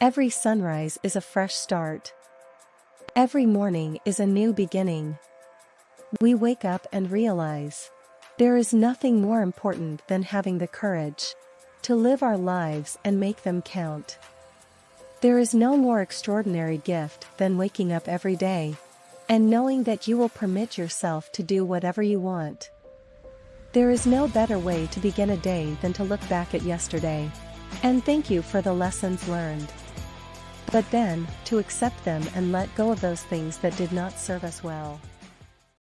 Every sunrise is a fresh start. Every morning is a new beginning. We wake up and realize there is nothing more important than having the courage to live our lives and make them count. There is no more extraordinary gift than waking up every day and knowing that you will permit yourself to do whatever you want. There is no better way to begin a day than to look back at yesterday and thank you for the lessons learned. But then, to accept them and let go of those things that did not serve us well.